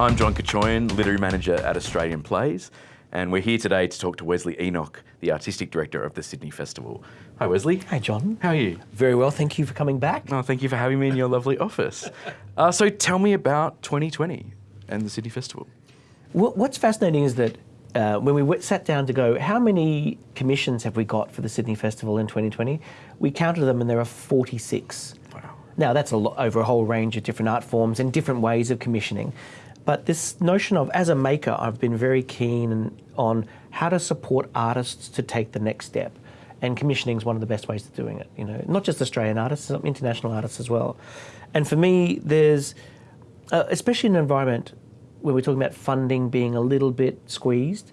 I'm John Kachoyan, Literary Manager at Australian Plays, and we're here today to talk to Wesley Enoch, the Artistic Director of the Sydney Festival. Hi, Wesley. Hi, John. How are you? Very well, thank you for coming back. Oh, thank you for having me in your lovely office. Uh, so tell me about 2020 and the Sydney Festival. Well, What's fascinating is that uh, when we sat down to go, how many commissions have we got for the Sydney Festival in 2020? We counted them and there are 46. Wow. Now, that's a lot, over a whole range of different art forms and different ways of commissioning. But this notion of, as a maker, I've been very keen on how to support artists to take the next step. And commissioning is one of the best ways of doing it. You know, not just Australian artists, international artists as well. And for me, there's, uh, especially in an environment where we're talking about funding being a little bit squeezed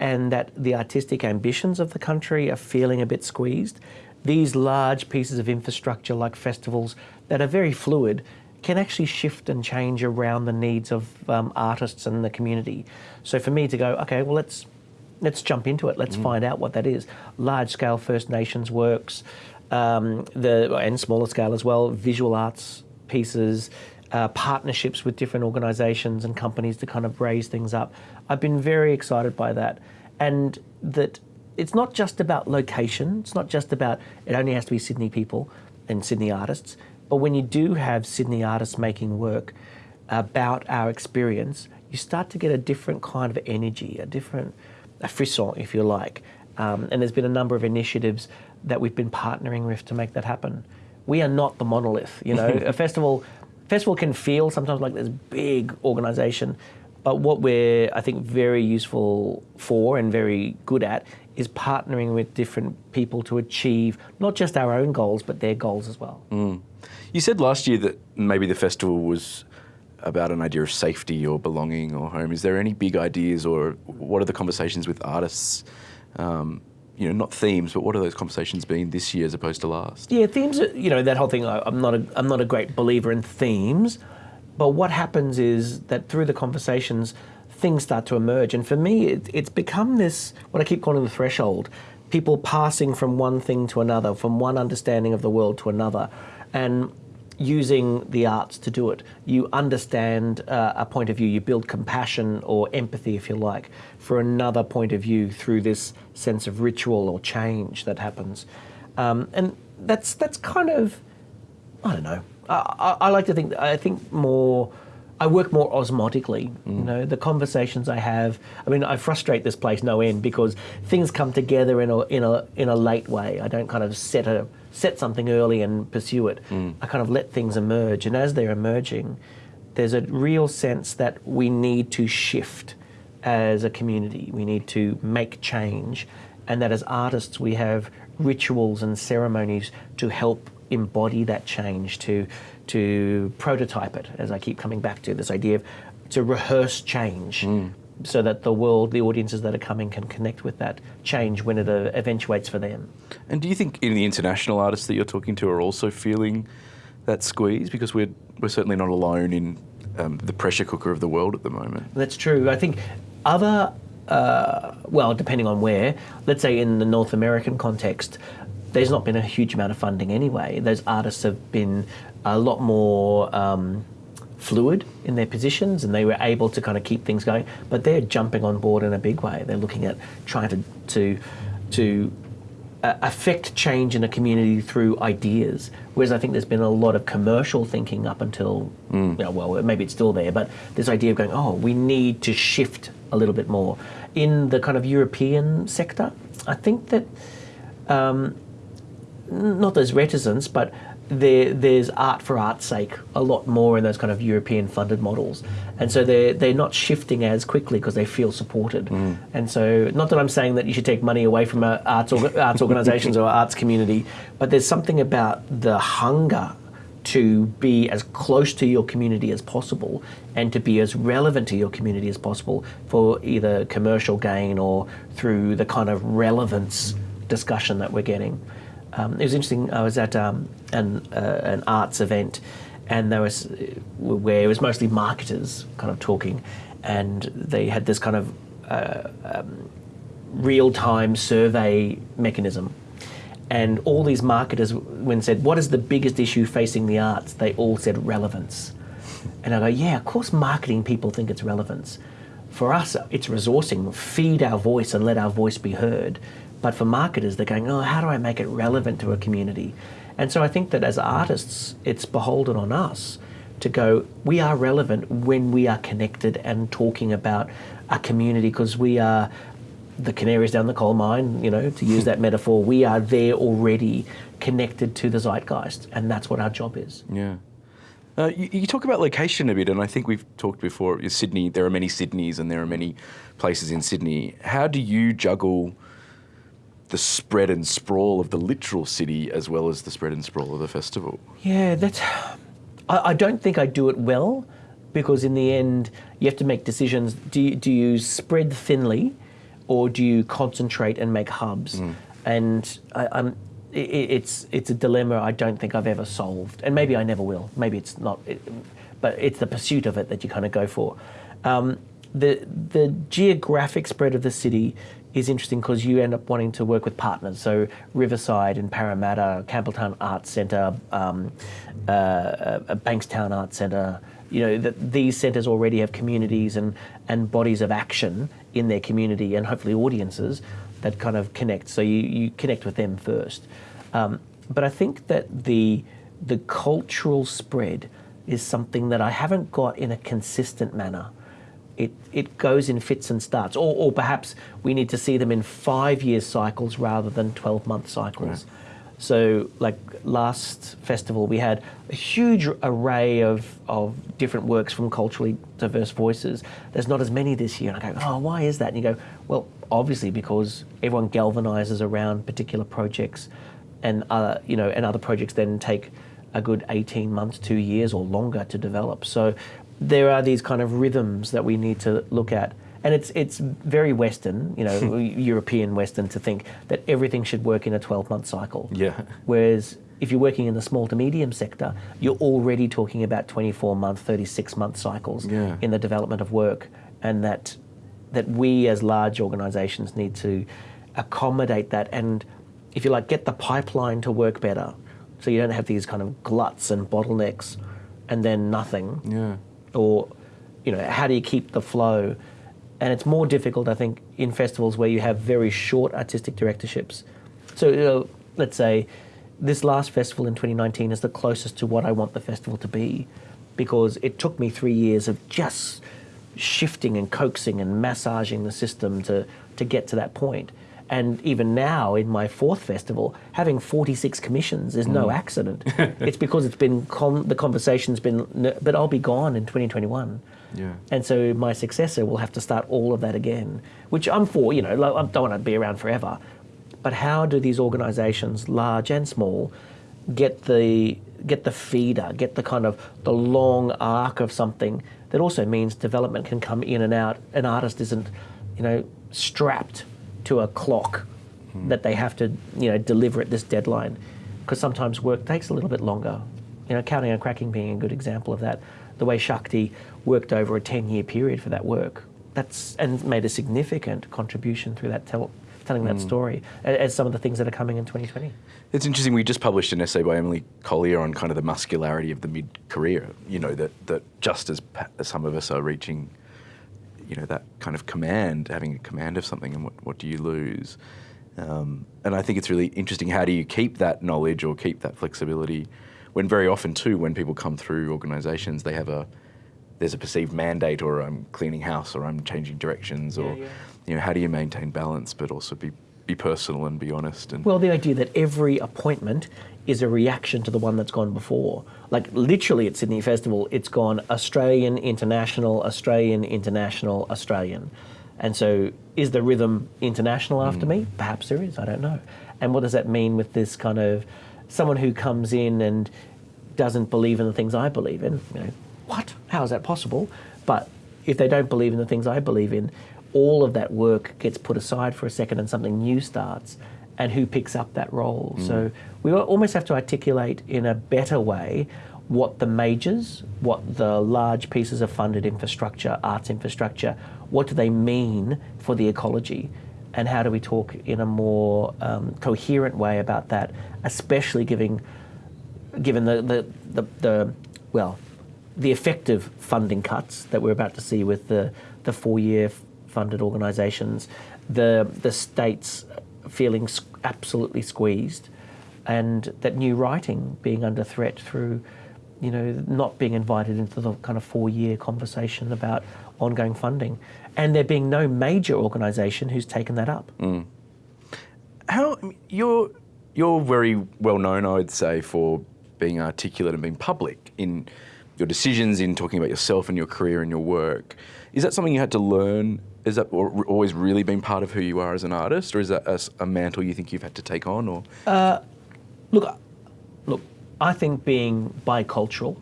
and that the artistic ambitions of the country are feeling a bit squeezed, these large pieces of infrastructure like festivals that are very fluid can actually shift and change around the needs of um, artists and the community. So for me to go, okay, well let's let's jump into it. Let's mm. find out what that is. Large scale First Nations works, um, the and smaller scale as well, visual arts pieces, uh, partnerships with different organisations and companies to kind of raise things up. I've been very excited by that, and that it's not just about location. It's not just about it only has to be Sydney people and Sydney artists. But when you do have Sydney artists making work about our experience, you start to get a different kind of energy, a different a frisson, if you like. Um, and there's been a number of initiatives that we've been partnering with to make that happen. We are not the monolith, you know. a festival, festival can feel sometimes like this big organisation, but what we're, I think, very useful for and very good at is partnering with different people to achieve not just our own goals, but their goals as well. Mm. You said last year that maybe the festival was about an idea of safety or belonging or home. Is there any big ideas or what are the conversations with artists? Um, you know, not themes, but what are those conversations been this year as opposed to last? Yeah, themes. Are, you know, that whole thing. I'm not. A, I'm not a great believer in themes, but what happens is that through the conversations, things start to emerge. And for me, it, it's become this what I keep calling the threshold. People passing from one thing to another, from one understanding of the world to another, and using the arts to do it. You understand uh, a point of view, you build compassion or empathy, if you like, for another point of view through this sense of ritual or change that happens. Um, and that's, that's kind of, I don't know, I, I, like to think, I think more, I work more osmotically. Mm. You know, the conversations I have. I mean, I frustrate this place no end because things come together in a in a in a late way. I don't kind of set a set something early and pursue it. Mm. I kind of let things emerge, and as they're emerging, there's a real sense that we need to shift as a community. We need to make change, and that as artists, we have rituals and ceremonies to help embody that change, to to prototype it. As I keep coming back to this idea of to rehearse change. Mm so that the world, the audiences that are coming can connect with that change when it uh, eventuates for them. And do you think in the international artists that you're talking to are also feeling that squeeze? Because we're, we're certainly not alone in um, the pressure cooker of the world at the moment. That's true. I think other, uh, well, depending on where, let's say in the North American context, there's not been a huge amount of funding anyway. Those artists have been a lot more um, fluid in their positions and they were able to kind of keep things going. But they're jumping on board in a big way. They're looking at trying to to to uh, affect change in a community through ideas. Whereas I think there's been a lot of commercial thinking up until, mm. you know, well, maybe it's still there, but this idea of going, oh, we need to shift a little bit more. In the kind of European sector, I think that, um, not there's reticence, but there, there's art for art's sake a lot more in those kind of European funded models. And so they're, they're not shifting as quickly because they feel supported. Mm. And so, not that I'm saying that you should take money away from arts, arts organizations or arts community, but there's something about the hunger to be as close to your community as possible and to be as relevant to your community as possible for either commercial gain or through the kind of relevance discussion that we're getting. Um, it was interesting. I was at um, an, uh, an arts event, and there was where it was mostly marketers kind of talking, and they had this kind of uh, um, real-time survey mechanism. And all these marketers, when said, "What is the biggest issue facing the arts?" they all said relevance. And I go, yeah, of course, marketing people think it's relevance. For us, it's resourcing, feed our voice and let our voice be heard. But for marketers, they're going, oh, how do I make it relevant to a community? And so I think that as artists, it's beholden on us to go, we are relevant when we are connected and talking about a community because we are the canaries down the coal mine, you know, to use that metaphor. We are there already connected to the zeitgeist, and that's what our job is. Yeah. Uh, you, you, talk about location a bit, and I think we've talked before. Sydney, there are many Sydneys, and there are many places in Sydney. How do you juggle the spread and sprawl of the literal city as well as the spread and sprawl of the festival? Yeah, that's. I, I don't think I do it well because in the end you have to make decisions. Do you, do you spread thinly, or do you concentrate and make hubs? Mm. And I, am it, it's it's a dilemma I don't think I've ever solved, and maybe I never will. Maybe it's not, it, but it's the pursuit of it that you kind of go for. Um, the the geographic spread of the city is interesting because you end up wanting to work with partners. So Riverside and Parramatta, Campbelltown Arts Centre, um, uh, uh, Bankstown Arts Centre. You know that these centres already have communities and and bodies of action in their community, and hopefully audiences that kind of connect. So you, you connect with them first. Um, but I think that the the cultural spread is something that I haven't got in a consistent manner it, it goes in fits and starts. Or, or perhaps we need to see them in five year cycles rather than 12 month cycles. Right. So, like last festival, we had a huge array of, of different works from culturally diverse voices. There's not as many this year. And I go, oh, why is that? And you go, well, obviously because everyone galvanizes around particular projects, and other, you know, and other projects then take a good 18 months, two years, or longer to develop. So there are these kind of rhythms that we need to look at. And it's, it's very Western, you know, European Western to think that everything should work in a 12 month cycle. Yeah. Whereas if you're working in the small to medium sector, you're already talking about 24 month, 36 month cycles yeah. in the development of work. And that, that we as large organisations need to accommodate that and, if you like, get the pipeline to work better. So you don't have these kind of gluts and bottlenecks and then nothing. Yeah or you know how do you keep the flow? And it's more difficult i think in festivals where you have very short artistic directorships. So let's say this last festival in 2019 is the closest to what i want the festival to be because it took me three years of just shifting and coaxing and massaging the system to, to get to that point and even now, in my fourth festival, having 46 commissions is no mm. accident. it's because it's been the conversation's been, but I'll be gone in 2021. Yeah. And so my successor will have to start all of that again, which I'm for. You know, I don't want to be around forever. But how do these organisations, large and small, get the get the feeder, get the kind of the long arc of something that also means development can come in and out. An artist isn't, you know, strapped to a clock that they have to you know deliver at this deadline because sometimes work takes a little bit longer. You know, counting and cracking being a good example of that. The way Shakthi worked over a 10 year period for that work. That's and made a significant contribution through that tell, telling that mm. story as some of the things that are coming in 2020. It's interesting. We just published an essay by Emily Collier on kind of the muscularity of the mid-career. You know that that just as some of us are reaching you know that kind of command, having a command of something, and what, what do you lose? Um, and I think it's really interesting. How do you keep that knowledge or keep that flexibility? When very often too, when people come through organisations, they have a there's a perceived mandate, or I'm cleaning house, or I'm changing directions, or yeah, yeah. you know, how do you maintain balance but also be be personal and be honest? And well, the idea that every appointment is a reaction to the one that's gone before. Like literally at Sydney Festival, it's gone Australian, international, Australian, international, Australian. And so is the rhythm international after mm. me? Perhaps there is, I don't know. And what does that mean with this kind of someone who comes in and doesn't believe in the things I believe in? You know, what? How is that possible? But if they don't believe in the things I believe in, all of that work gets put aside for a second and something new starts and who picks up that role. Mm. So we almost have to articulate in a better way what the majors, what the large pieces of funded infrastructure, arts infrastructure, what do they mean for the ecology? And how do we talk in a more um, coherent way about that, especially giving, given the, the, the, the, well, the effective funding cuts that we're about to see with the, the four-year funded organisations, the, the states feeling absolutely squeezed, and that new writing being under threat through, you know, not being invited into the kind of four-year conversation about ongoing funding, and there being no major organisation who's taken that up. Mm. How I mean, you're you're very well known, I would say, for being articulate and being public in your decisions, in talking about yourself and your career and your work. Is that something you had to learn? Is that always really been part of who you are as an artist, or is that a mantle you think you've had to take on? Or Look, look, I think being bicultural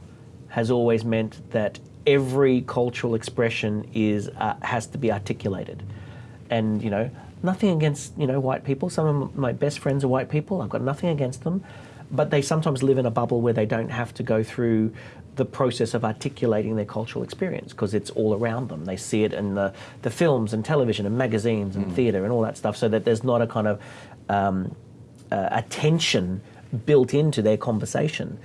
has always meant that every cultural expression is uh, has to be articulated, and you know nothing against you know white people. Some of my best friends are white people. I've got nothing against them, but they sometimes live in a bubble where they don't have to go through the process of articulating their cultural experience because it's all around them. They see it in the, the films and television and magazines and theatre and all that stuff, so that there's not a kind of um, uh, attention built into their conversation.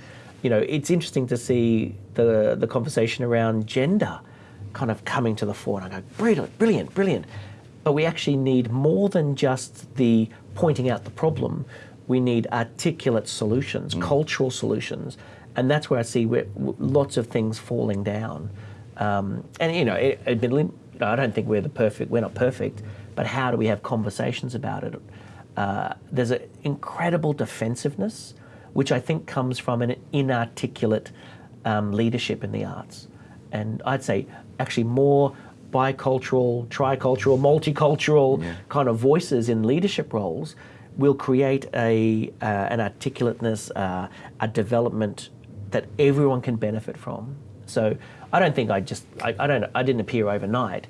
You know, it's interesting to see the the conversation around gender kind of coming to the fore, and I go, brilliant, brilliant, brilliant. But we actually need more than just the pointing out the problem. We need articulate solutions, cultural solutions, and that's where I see where, lots of things falling down. Um, and you know, it, admittedly, I don't think we're the perfect. We're not perfect, but how do we have conversations about it? Uh, there's an incredible defensiveness, which I think comes from an inarticulate um, leadership in the arts. And I'd say actually more bicultural, tricultural, multicultural kind of voices in leadership roles will create a, uh, an articulateness, uh, a development that everyone can benefit from. So I don't think I just, I, I don't, I didn't appear overnight,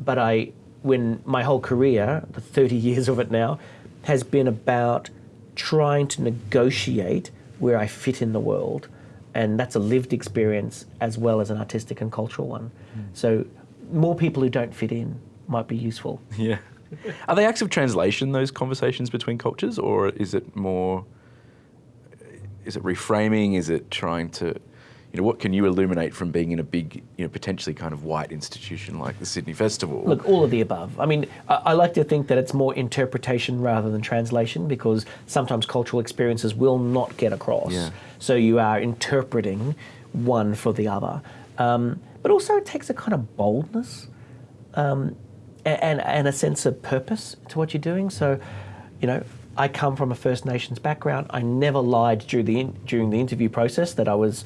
but I, when my whole career, the 30 years of it now, has been about trying to negotiate where I fit in the world. And that's a lived experience as well as an artistic and cultural one. Hmm. So more people who don't fit in might be useful. yeah, are they acts of translation? Those conversations between cultures, or is it more? Is it reframing? Is it trying to? You know, what can you illuminate from being in a big, you know, potentially kind of white institution like the Sydney Festival? Look, all of the above. I mean, I, I like to think that it's more interpretation rather than translation because sometimes cultural experiences will not get across. Yeah. So you are interpreting one for the other. Um, but also, it takes a kind of boldness um, and, and a sense of purpose to what you're doing. So, you know, I come from a First Nations background. I never lied during the in, during the interview process that I was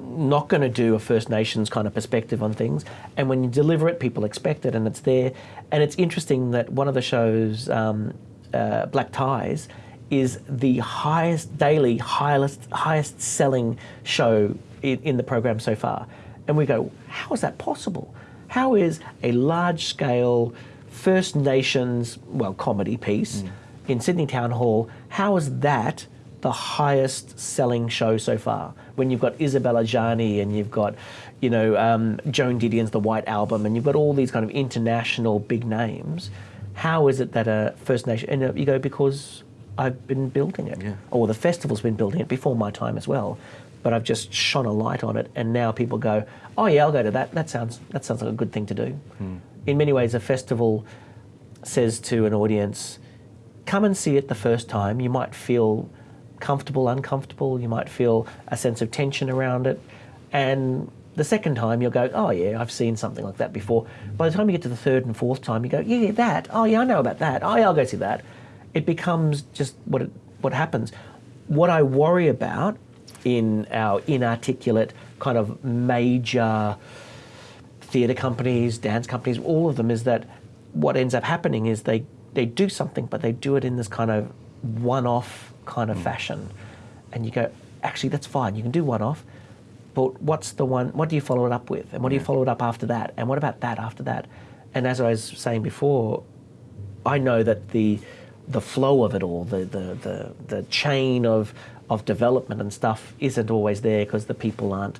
not going to do a First Nations kind of perspective on things. And when you deliver it, people expect it, and it's there. And it's interesting that one of the shows, um, uh, Black Ties, is the highest daily, highest highest selling show in, in the program so far. And we go, how is that possible? How is a large scale First Nations, well, comedy piece in Sydney Town Hall, how is that the highest selling show so far? When you've got Isabella Jani and you've got, you know, um, Joan Didion's The White Album and you've got all these kind of international big names, how is it that a First Nation, and uh, you go, because I've been building it, Yeah. or the festival's been building it before my time as well. But I've just shone a light on it, and now people go, "Oh yeah, I'll go to that. That sounds that sounds like a good thing to do." In many ways, a festival says to an audience, "Come and see it the first time. You might feel comfortable, uncomfortable. You might feel a sense of tension around it, and the second time you'll go, "Oh yeah, I've seen something like that before." By the time you get to the third and fourth time, you go, "Yeah, that. Oh yeah, I know about that. Oh yeah, I'll go see that." It becomes just what it, what happens. What I worry about in our inarticulate kind of major theatre companies, dance companies, all of them is that what ends up happening is they, they do something, but they do it in this kind of one off kind of hmm. fashion. And you go, actually, that's fine. You can do one off, but what's the one, what do you follow it up with? And what do you follow it up after that? And what about that after that? And as I was saying before, I know that the the flow of it all, the the the, the chain of of development and stuff isn't always there because the people aren't,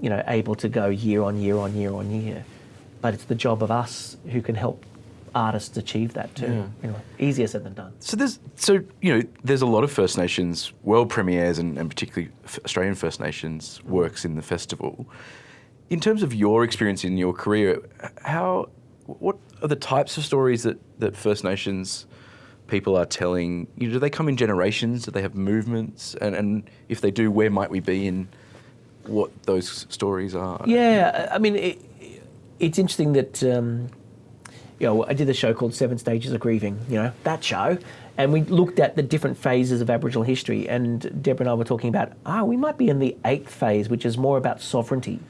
you know, able to go year on year on year on year. But it's the job of us who can help artists achieve that too. Yeah. Anyway, easier said than done. So there's so you know there's a lot of First Nations world premieres and, and particularly Australian First Nations works in the festival. In terms of your experience in your career, how what are the types of stories that, that First Nations people are telling? You know, do they come in generations? Do they have movements? And, and if they do, where might we be in what those stories are? Yeah, I mean, it, it's interesting that, um, you know, I did a show called Seven Stages of Grieving, you know, that show, and we looked at the different phases of Aboriginal history. And Deborah and I were talking about, ah, we might be in the eighth phase, which is more about sovereignty.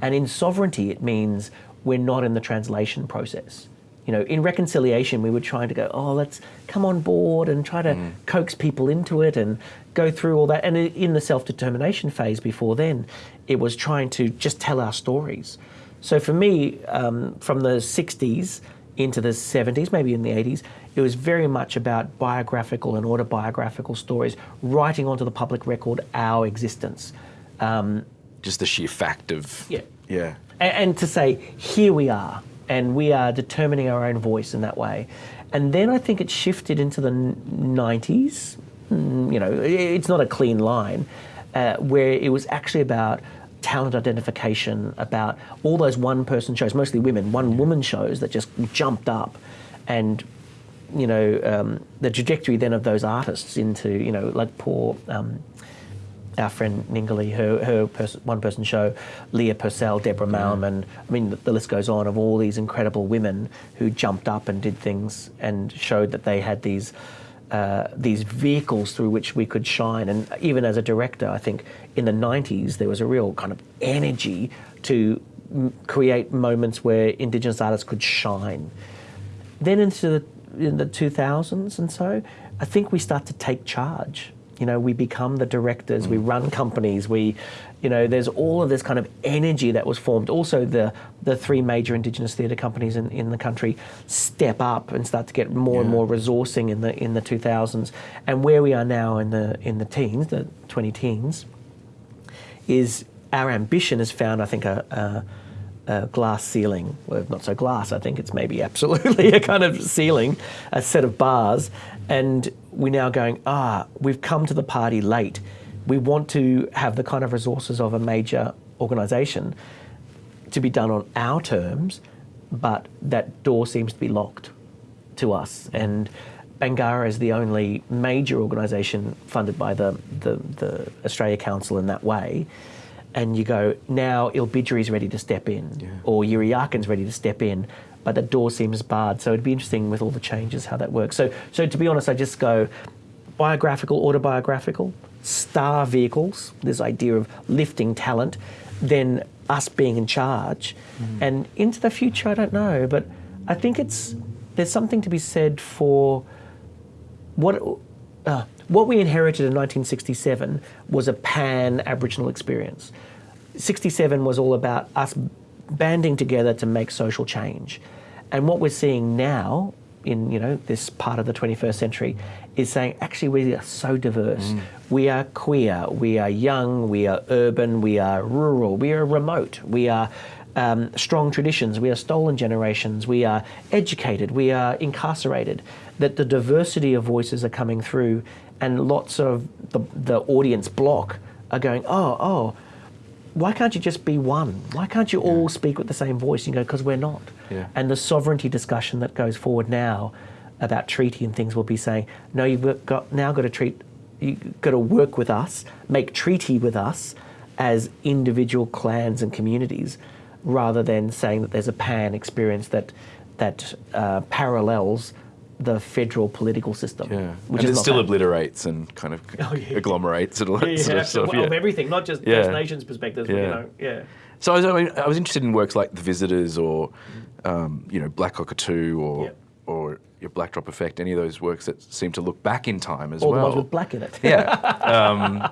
And in sovereignty, it means we're not in the translation process. You know, in reconciliation, we were trying to go, oh, let's come on board and try to coax people into it and go through all that. And in the self determination phase before then, it was trying to just tell our stories. So for me, um, from the 60s into the 70s, maybe in the 80s, it was very much about biographical and autobiographical stories, writing onto the public record our existence. Um, Just the sheer fact of Yeah. yeah. and, and to say, here we are, and we are determining our own voice in that way. And then I think it shifted into the 90s. Mm, You know, it's not a clean line, uh, where it was actually about talent identification, about all those one person shows, mostly women, one woman shows that just jumped up. And, you know, um, the trajectory then of those artists into, you know, like poor. Um, our friend Ningali, her, her pers- one person show, Leah Purcell, Deborah Mailman. I mean, the, the list goes on of all these incredible women who jumped up and did things and showed that they had these. Uh, these vehicles through which we could shine, and even as a director, I think in the '90s there was a real kind of energy to m- create moments where Indigenous artists could shine. Then into the, in the 2000s and so, I think we start to take charge. You know, we become the directors, we run companies, we, you know, there's all of this kind of energy that was formed. Also, the, the three major Indigenous theatre companies in, in the country step up and start to get more and more resourcing in the in the 2000s. And where we are now in the in the teens, the 20 teens, is our ambition has found, I think, a, a, a glass ceiling. Well, not so glass, I think it's maybe absolutely a kind of ceiling, a set of bars. And we're now going, ah, we've come to the party late. We want to have the kind of resources of a major organisation to be done on our terms, but that door seems to be locked to us. And Bangarra is the only major organisation funded by the, the, the Australia Council in that way. And you go, now Ilbijerri's ready to step in, Yeah. or Yirra Yaakin's ready to step in, but the door seems barred. So it'd be interesting with all the changes how that works. So, so to be honest, I just go biographical, autobiographical, star vehicles, this idea of lifting talent, then us being in charge. And into the future, I don't know, but I think it's there's something to be said for what uh, what we inherited in 1967 was a pan Aboriginal experience. 67 was all about us banding together to make social change, and what we're seeing now in you know this part of the 21st century is saying actually we are so diverse. We are queer, we are young, we are urban, we are rural, we are remote, we are um, strong traditions, we are stolen generations, we are educated, we are incarcerated, that the diversity of voices are coming through, and lots of the, the audience block are going, oh, oh, why can't you just be one? Why can't you all speak with the same voice? You go, because we're not. Yeah. And the sovereignty discussion that goes forward now about treaty and things will be saying, no, you've got now got to treat, you've got to work with us, make treaty with us as individual clans and communities, rather than saying that there's a pan experience that that uh, parallels the federal political system. Yeah, which and is it still bad. obliterates and kind of Oh, yeah. agglomerates and all that Yeah, sort yeah, of stuff. of yeah. everything, not just Yeah. First Nations perspectives, but, you know, yeah. So I was, I, mean, I was interested in works like The Visitors or, um, you know, Black Cockatoo or Yep. or your Black Drop Effect. Any of those works that seem to look back in time as All the well. ones with black in it. yeah. Um,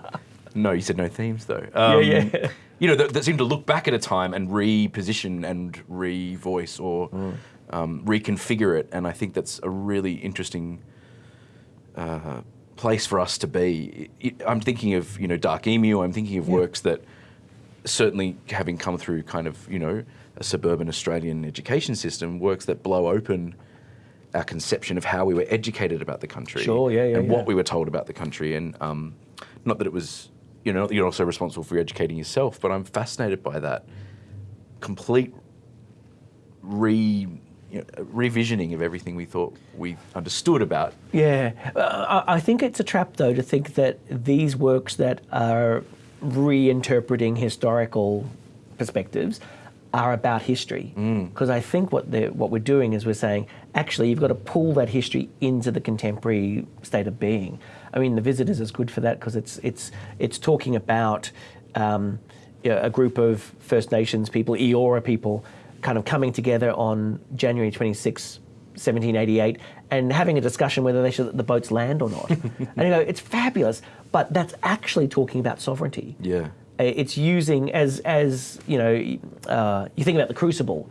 no, you said no themes though. Um, Yeah, yeah. You know, that, that seem to look back at a time and reposition and re-voice or Mm. Um, reconfigure it, and I think that's a really interesting uh, place for us to be. It- I'm thinking of you know Dark Emu. I'm thinking of Yeah. works that certainly having come through kind of you know a suburban Australian education system, works that blow open our conception of how we were educated about the country. Sure, yeah, yeah, And yeah. what we were told about the country. And um, not that it was, you know, you're also responsible for educating yourself, but I'm fascinated by that complete re, you know, revisioning of everything we thought we understood about. Yeah, uh, I I think it's a trap though to think that these works that are reinterpreting historical perspectives are about history. Because I think what what we're doing is we're saying actually you've got to pull that history into the contemporary state of being. I mean, the visitors is good for that because it's it's it's talking about. Um, you know, a group of First Nations people, Eora people, kind of coming together on January 26, 1788, and having a discussion whether they should let the boats land or not. and you know, it's fabulous, but that's actually talking about sovereignty. Yeah. Uh, It's using as as you know, uh, you think about the Crucible.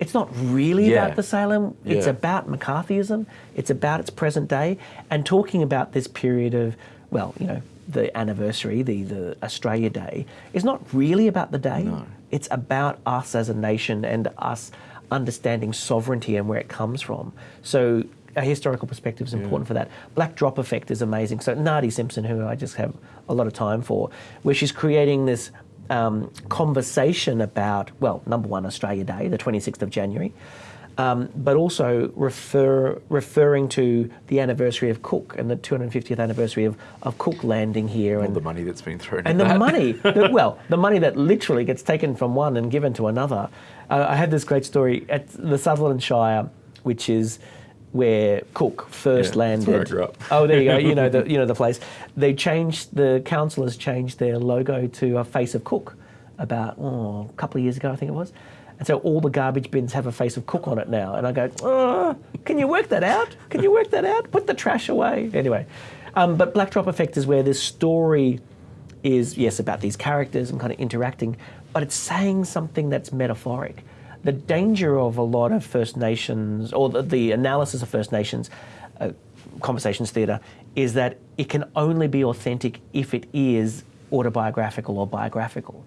It's not really Yeah. about the Salem. It's Yeah. about McCarthyism. It's about its present day, and talking about this period of well, you know, the anniversary, the the Australia Day, is not really about the day. No. It's about us as a nation and us understanding sovereignty and where it comes from. So a historical perspective is important for that. Black drop effect is amazing. So Nadi Simpson, who I just have a lot of time for, where she's creating this um, conversation about, well, number one, Australia Day, the 26th of January, um, but also refer, referring to the anniversary of Cook and the 250th anniversary of, of Cook landing here. All and the money that's been thrown and the that. money, the, well, the money that literally gets taken from one and given to another. Uh, I had this great story at the Sutherland Shire, which is where Cook first Yeah, landed. that's where I grew up. Oh, there you go. You know the you know the place. They changed the councillors changed their logo to a face of Cook about oh, a couple of years ago, I think it was. And so all the garbage bins have a face of Cook on it now. And I go, oh, can you work that out? Can you work that out? Put the trash away. Anyway, um, but Black Drop Effect is where this story is, yes, about these characters and kind of interacting, but it's saying something that's metaphoric. The danger of a lot of First Nations, or the, the analysis of First Nations uh, conversations theatre, is that it can only be authentic if it is autobiographical or biographical.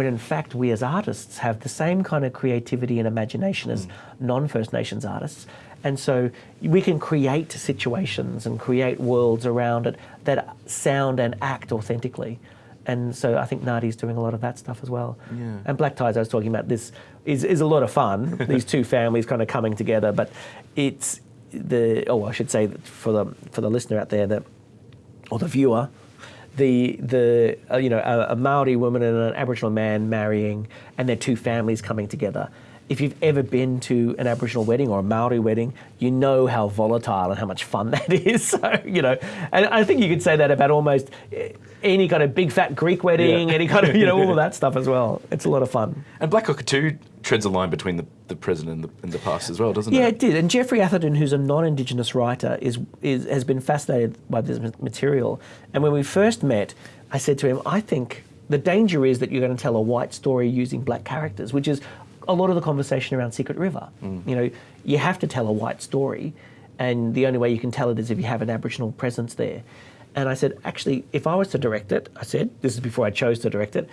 When in fact, we as artists have the same kind of creativity and imagination as mm. non First Nations artists. And so we can create situations and create worlds around it that sound and act authentically. And so I think Nadi's doing a lot of that stuff as well. Yeah. And Black Ties, I was talking about this, is, is a lot of fun. These two families kind of coming together, but it's the oh, I should say that for the for the listener out there that or the viewer, the the uh, you know a, a Maori woman and an Aboriginal man marrying, and their two families coming together. If you've ever been to an Aboriginal wedding or a Maori wedding, you know how volatile and how much fun that is. So you know, and I think you could say that about almost eh, any kind of big fat Greek wedding, Yeah. any kind of you know all of that stuff as well. It's a lot of fun. And Black Cockatoo treads a line between the, the present and the, and the past as well, doesn't Yeah, it? Yeah, it did. And Geoffrey Atherden, who's a non-Indigenous writer, is, is has been fascinated by this material. And when we first met, I said to him, I think the danger is that you're going to tell a white story using black characters, which is a lot of the conversation around Secret River. You know, you have to tell a white story, and the only way you can tell it is if you have an Aboriginal presence there. And I said, actually, if I was to direct it, I said, this is before I chose to direct it,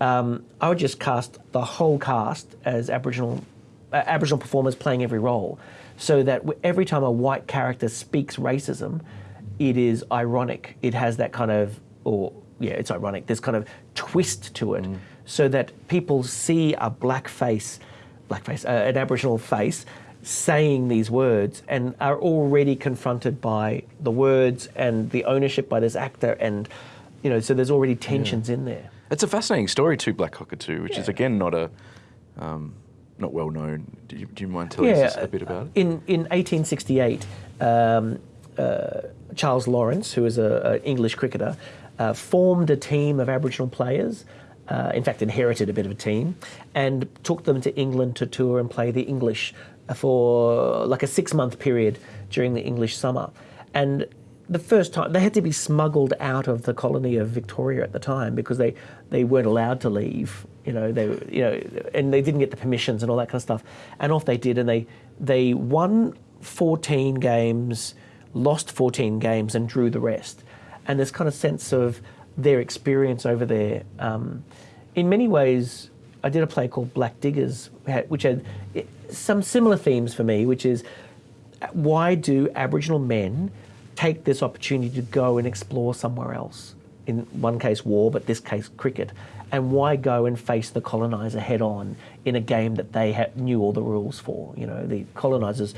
um, I would just cast the whole cast as Aboriginal uh, Aboriginal performers playing every role, so that every time a white character speaks racism, it is ironic. It has that kind of, or yeah, it's ironic. There's kind of twist to it, so that people see a black face, black face, uh, an Aboriginal face, saying these words, and are already confronted by the words and the ownership by this actor, and you know, so there's already tensions in there. It's a fascinating story too, Black Cockatoo, which is again not a um, not well known. Do you, do you mind telling us a bit about it? In in 1868, um, uh, Charles Lawrence, who was an English cricketer, uh, formed a team of Aboriginal players. Uh, in fact, inherited a bit of a team, and took them to England to tour and play the English for like a six-month period during the English summer. And the first time they had to be smuggled out of the colony of Victoria at the time because they, they weren't allowed to leave. You know, they you know, and they didn't get the permissions and all that kind of stuff. And off they did, and they they won 14 games, lost 14 games, and drew the rest. And this kind of sense of their experience over there. Um, in many ways, I did a play called Black Diggers, which had some similar themes for me, which is why do Aboriginal men take this opportunity to go and explore somewhere else? In one case, war, but this case, cricket. And why go and face the colonizer head on in a game that they ha- knew all the rules for? You know, the colonizers,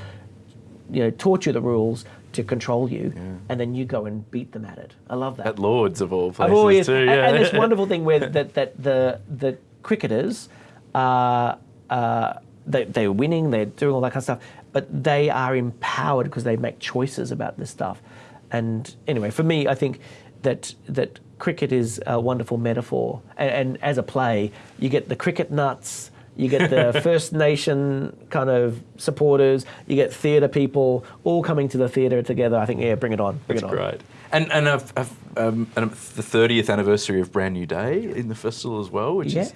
you know, taught you the rules to control you, and then you go and beat them at it. I love that. At Lords of all places too. and, and this wonderful thing where that, that the the cricketers are uh, they they're winning, they're doing all that kind of stuff, but they are empowered because they make choices about this stuff. And anyway, for me, I think that that cricket is a wonderful metaphor, and, and as a play, you get the cricket nuts. You get the First Nation kind of supporters. You get theatre people all coming to the theatre together. I think, yeah, bring it on, bring That's it on. great. And and, uh, uh, um, and the 30th anniversary of Brand New Day in the festival as well, which is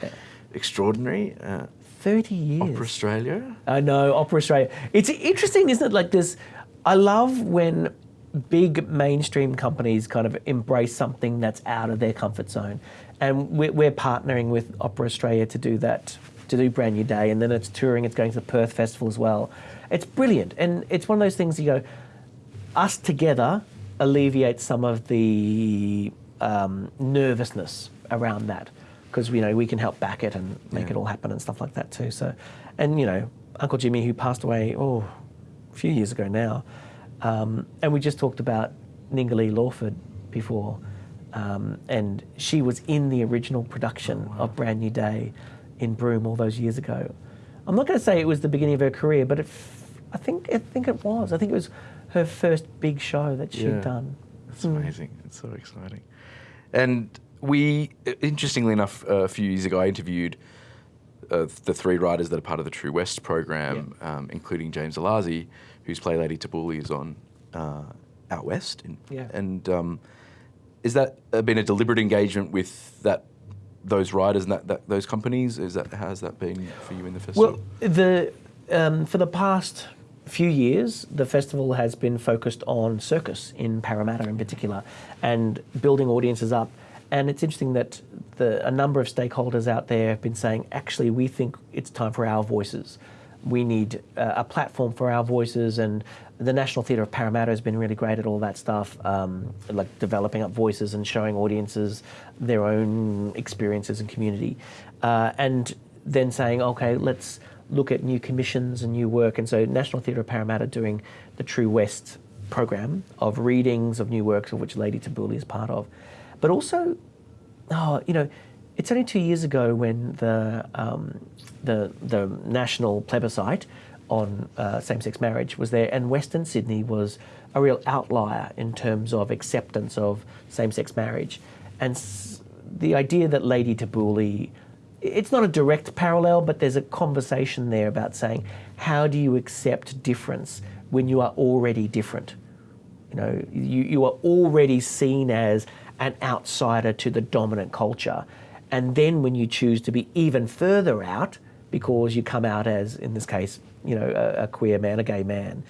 extraordinary. Uh, Thirty years. Opera Australia. I know, Opera Australia. It's interesting, isn't it? Like this, I love when big mainstream companies kind of embrace something that's out of their comfort zone. And we're, we're partnering with Opera Australia to do that, to do Brand New Day. And then it's touring, it's going to the Perth Festival as well. It's brilliant. And it's one of those things you go, us together alleviate some of the um, nervousness around that because you know we can help back it and make Yeah. it all happen and stuff like that too. So, and you know, Uncle Jimmy who passed away oh a few years ago now, um, and we just talked about Ningali Lawford before, um, and she was in the original production of Brand New Day in Broome all those years ago. I'm not going to say it was the beginning of her career, but it, f- I think I think it was. I think it was her first big show that she'd Yeah. done. It's amazing. It's so exciting. And we, interestingly enough, a few years ago, I interviewed uh, the three writers that are part of the True West program, um, including James Elazzi, whose play Lady Tabouli is on uh, Out West. In, Yeah. And um, is that uh, been a deliberate engagement with that those writers and that, that those companies? Is that how's that been for you in the festival? Well, the um, for the past few years, the festival has been focused on circus in Parramatta in particular, and building audiences up. And it's interesting that the, a number of stakeholders out there have been saying, actually, we think it's time for our voices. We need uh, a platform for our voices, and the National Theatre of Parramatta has been really great at all that stuff, um, like developing up voices and showing audiences their own experiences and community, uh, and then saying, okay, let's look at new commissions and new work. And so, National Theatre of Parramatta doing the True West program of readings of new works, of which Lady Tabouli is part of, but also oh, you know, it's only two years ago when the um, the the national plebiscite on uh, same-sex marriage was there, and Western Sydney was a real outlier in terms of acceptance of same-sex marriage, and the idea that Lady Tabouli. It's not a direct parallel, but there's a conversation there about saying, how do you accept difference when you are already different? You know, you, you are already seen as an outsider to the dominant culture. And then when you choose to be even further out, because you come out as, in this case, you know, a, a queer man, a gay man,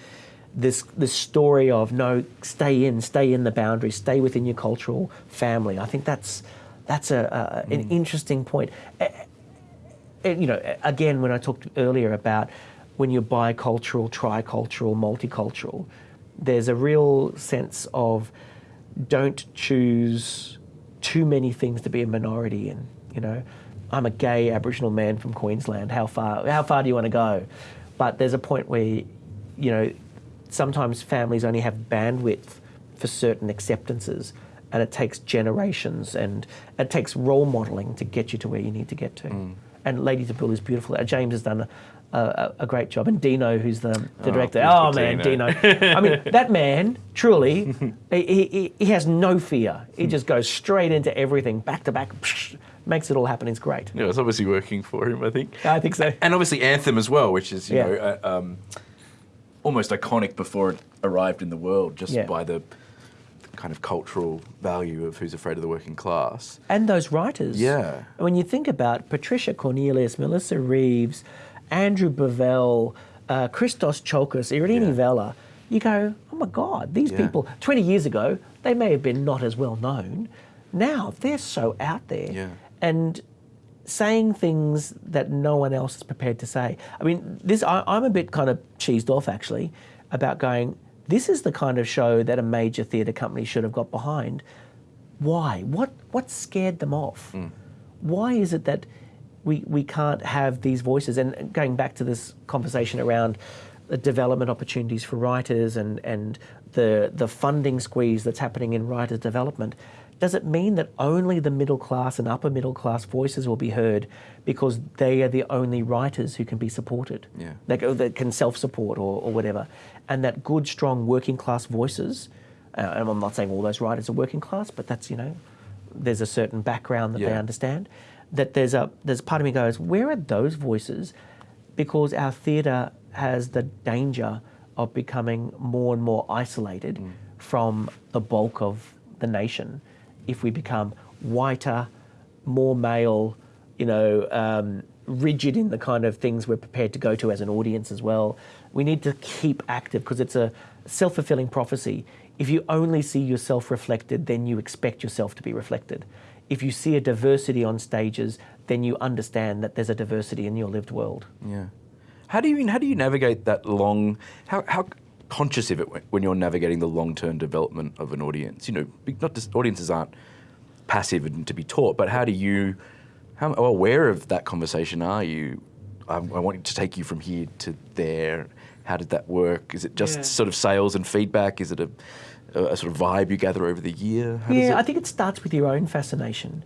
this this story of no, stay in, stay in the boundaries, stay within your cultural family. I think that's that's a, a, an interesting point. Eh, you know, again, when I talked earlier about when you're bicultural, tricultural, multicultural, there's a real sense of don't choose too many things to be a minority in. You know, I'm a gay Aboriginal man from Queensland. How far? How far do you want to go? But there's a point where, you know, sometimes families only have bandwidth for certain acceptances, and it takes generations and it takes role modelling to get you to where you need to get to. And Lady Tabouli is beautiful. Uh, James has done a, a, a great job, and Dino, who's the, the Oh, director. Oh man, Dino. I mean, that man truly, he, he, he has no fear. He just goes straight into everything, back to back, makes it all happen. It's great. yeah, it's obviously working for him, I think. I think so. And obviously Anthem as well, which is you Yeah. know uh, um, almost iconic before it arrived in the world, just Yeah. by the kind of cultural value of Who's Afraid of the Working Class. And those writers. Yeah. When you think about Patricia Cornelius, Melissa Reeves, Andrew Bovell, uh, Christos Tsiolkas, Irine Yeah. Vela, you go, oh my God, these Yeah. people, 20 years ago, they may have been not as well known. Now they're so out there. Yeah. And saying things that no one else is prepared to say. I mean, this I, I'm a bit kind of cheesed off actually. about going, this is the kind of show that a major theatre company should have got behind. Why? What, what scared them off? Why is it that we, we can't have these voices? And going back to this conversation around the development opportunities for writers and, and the, the funding squeeze that's happening in writers' development, does it mean that only the middle class and upper middle class voices will be heard because they are the only writers who can be supported? Yeah. That, that can self support or, or whatever. And that good, strong working class voices, uh, and I'm not saying all those writers are working class, but that's, you know, there's a certain background that they understand. That there's a there's part of me goes, where are those voices? Because our theatre has the danger of becoming more and more isolated Mm. from the bulk of the nation if we become whiter, more male, you know, um, rigid in the kind of things we're prepared to go to as an audience as well. We need to keep active because it's a self fulfilling prophecy. If you only see yourself reflected, then you expect yourself to be reflected. If you see a diversity on stages, then you understand that there's a diversity in your lived world. Yeah. How do you how do you navigate that long? How how conscious of it when- when you're navigating the long term development of an audience? You know, not just audiences aren't passive and to be taught, but how do you how aware of that conversation are you? I, I want to take you from here to there. How did that work? Is it just Yeah. sort of sales and feedback? Is it a, a, a sort of vibe you gather over the year? How yeah, it- I think it starts with your own fascination.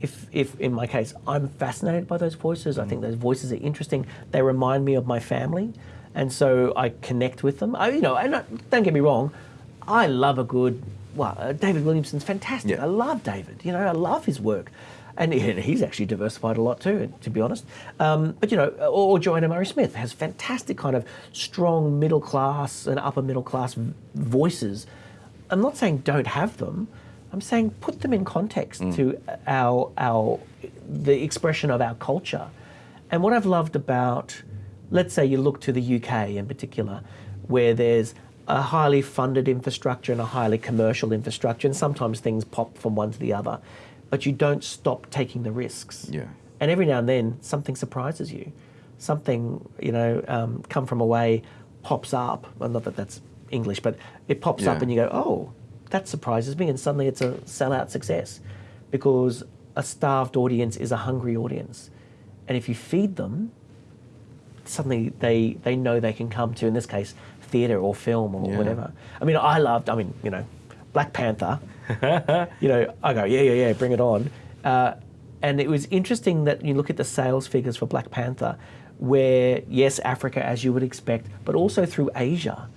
If, if in my case, I'm fascinated by those voices, I think those voices are interesting. They remind me of my family, and so I connect with them. I, you know, and I, don't get me wrong, I love a good. Well, uh, David Williamson's fantastic. Yeah. I love David. You know, I love his work, and he's actually diversified a lot too, to be honest. Um, but you know, or, or Joanna Murray Smith has fantastic kind of strong middle class and upper middle class voices. I'm not saying don't have them. I'm saying put them in context to our our the expression of our culture. And what I've loved about, let's say you look to the UK in particular, where there's a highly funded infrastructure and a highly commercial infrastructure, and sometimes things pop from one to the other, but you don't stop taking the risks. Yeah. And every now and then something surprises you, something you know um, come from away pops up. Well, not that that's English, but it pops up and you go, oh, that surprises me, and suddenly it's a sellout success, because a starved audience is a hungry audience, and if you feed them, suddenly they they know they can come to in this case theatre or film or Yeah. whatever. I mean, I loved. I mean, you know, Black Panther. you know, I go, yeah, yeah, yeah, bring it on. Uh, and it was interesting that you look at the sales figures for Black Panther, where yes, Africa as you would expect, but also through Asia,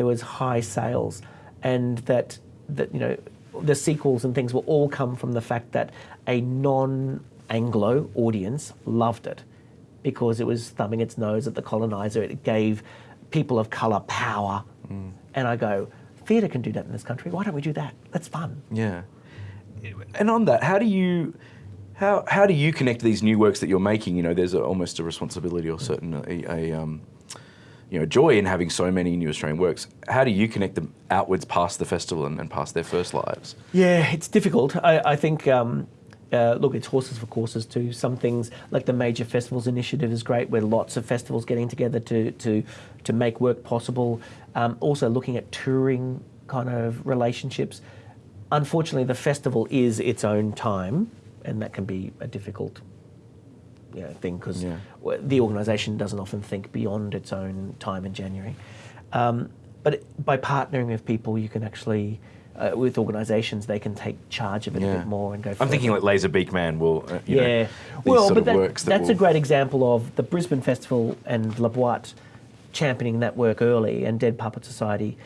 there was high sales, and that that you know the sequels and things will all come from the fact that a non-Anglo audience loved it because it was thumbing its nose at the colonizer. It gave people of colour power. And I go, theatre can do that in this country. Why don't we do that? That's fun. Yeah. And on that, how do you how how do you connect these new works that you're making? You know, there's a, almost a responsibility or certain a, a um, you know joy in having so many new Australian works. How do you connect them outwards past the festival and, and past their first lives? Yeah, it's difficult. I, I think, um, uh, look, it's horses for courses too. Some things, like the Major Festivals Initiative, is great, where lots of festivals getting together to, to, to make work possible. Um, also, looking at touring kind of relationships. Unfortunately, the festival is its own time, and that can be a difficult you know, thing because Yeah. the organisation doesn't often think beyond its own time in January. Um, but it- by partnering with people, you can actually, uh, with organisations, they can take charge of it a bit more and go. I'm thinking like Laserbeak Man will, uh, you know, yeah, these well, but that, works that that's a great example of the Brisbane Festival and La Boite championing that work early, and Dead Puppet Society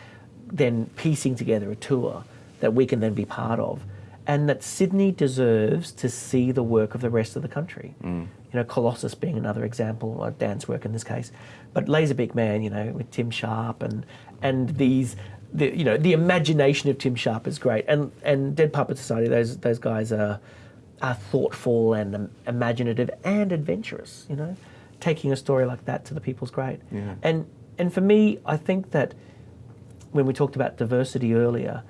then piecing together a tour that we can then be part of, and that Sydney deserves to see the work of the rest of the country. Mm. You know, Colossus being another example, or dance work in this case, but Laserbeak Man, you know, with Tim Sharp and and these. The, you know the imagination of Tim Sharp is great, and and Dead Puppet Society. Those those guys are are thoughtful and imaginative and adventurous. You know, taking a story like that to the people's great. Yeah. And and for me, I think that when we talked about diversity earlier,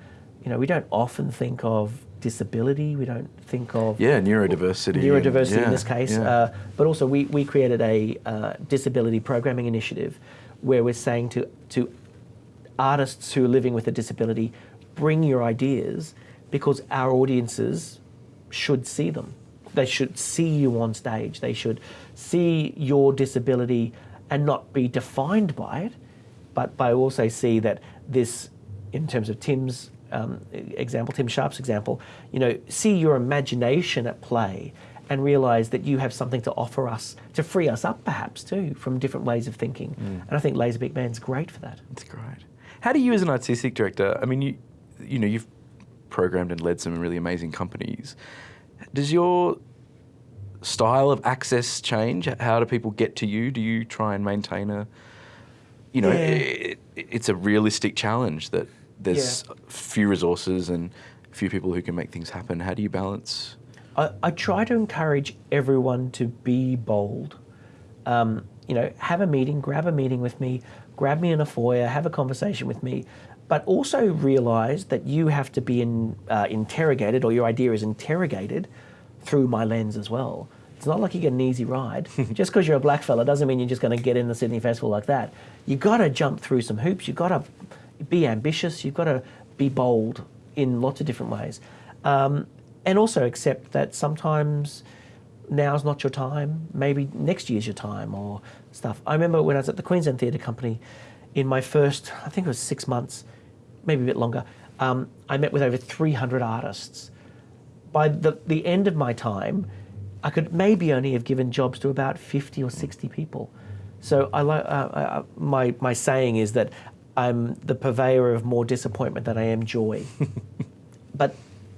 you know, we don't often think of disability. We don't think of Yeah, neurodiversity. neurodiversity yeah, in this case, yeah. uh, but also we, we created a uh, disability programming initiative where we're saying to to artists who are living with a disability, bring your ideas because our audiences should see them. They should see you on stage. They should see your disability and not be defined by it, but by also see that this, in terms of Tim's um, example, Tim Sharp's example, you know, see your imagination at play and realize that you have something to offer us to free us up perhaps too from different ways of thinking. And I think Laserbeak Man's great for that. It's great. How do you, as an artistic director, I mean, you, you know, you've programmed and led some really amazing companies. Does your style of access change? How do people get to you? Do you try and maintain a, you know, Yeah. it, it's a realistic challenge that there's few resources and few people who can make things happen. How do you balance? I, I try to encourage everyone to be bold. Um, you know, have a meeting, grab a meeting with me, grab me in a foyer, have a conversation with me, but also realize that you have to be in, uh, interrogated or your idea is interrogated through my lens as well. It's not like you get an easy ride. just because you're a black fella doesn't mean you're just going to get in the Sydney Festival like that. You've got to jump through some hoops. You've got to be ambitious. You've got to be bold in lots of different ways. Um, and also accept that sometimes now's not your time. Maybe next year's your time or stuff. I remember when I was at the Queensland Theatre Company in my first, I think it was six months, maybe a bit longer, um, I met with over 300 artists. By the, the end of my time, I could maybe only have given jobs to about 50 or 60 people. So I uh, uh, my my saying is that I'm the purveyor of more disappointment than I am joy. but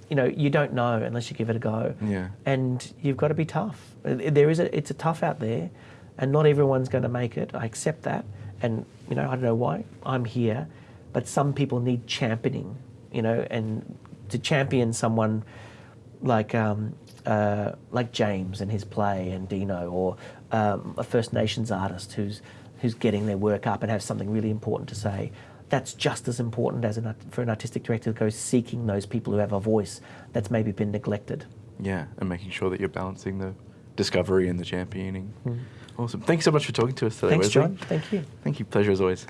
you know, you don't know unless you give it a go. Yeah. And you've got to be tough. There is a, it's a tough out there, and not everyone's going to make it. I accept that, and you know, I don't know why I'm here, but some people need championing. You know, and to champion someone like um, uh, like James and his play, and Dino, or um, a First Nations artist who's who's getting their work up and has something really important to say. That's just as important as an, for an artistic director to go seeking those people who have a voice that's maybe been neglected. Yeah, and making sure that you're balancing the discovery and the championing. Mm-hmm. Awesome. Thanks so much for talking to us today, Thanks, Wesley. John. Thank you. Thank you. Pleasure as always.